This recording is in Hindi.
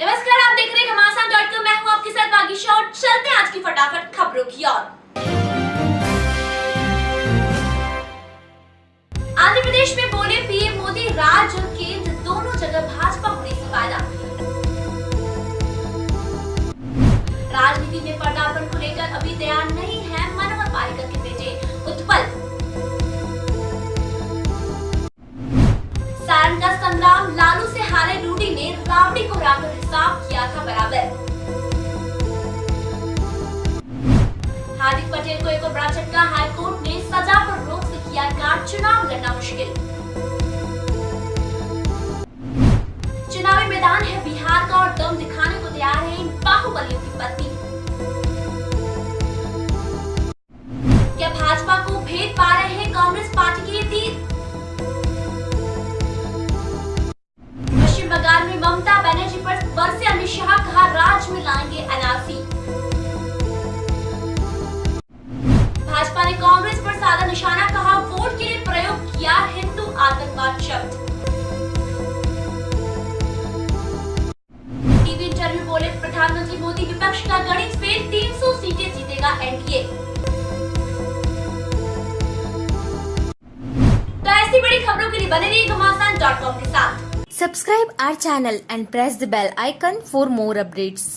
नमस्कार, आप देख रहे हैं घमासान डॉट कॉम मैं हूँ आपके साथ बागीशा और चलते हैं आज की फटाफट खबरों की ओर। आंध्र प्रदेश में बोले पीएम मोदी राज्य और केंद्र दोनों जगह भाजपा होने से फ़ायदा। राजनीति में पर्दापण को लेकर अभी तैयार नहीं है मनोहर पारिकर के बेटे पटेल को एक और बड़ा झटका, हाईकोर्ट ने सजा पर रोक से किया कार चुनाव लड़ना मुश्किल। चुनावी मैदान है बिहार का और दम दिखाने को तैयार है इन बाहुबलियों की पत्नी। क्या भाजपा को भेद पा रहे हैं कांग्रेस पार्टी के तीर पश्चिम बंगाल में ममता बनर्जी पर बरसे अमित शाह कहा, राज में लाएँगे एनआरसी साधा निशाना कहा वोट के लिए प्रयोग किया हिंदू आतंकवाद शब्द. टीवी इंटरव्यू बोले, प्रधानमंत्री मोदी विपक्ष का गणित फेल 300 सीटें जीतेगा एनडीए. तो ऐसी बड़ी खबरों के लिए बने रहिए घमासान डॉट कॉम के साथ। Subscribe our channel and press the bell icon for more updates.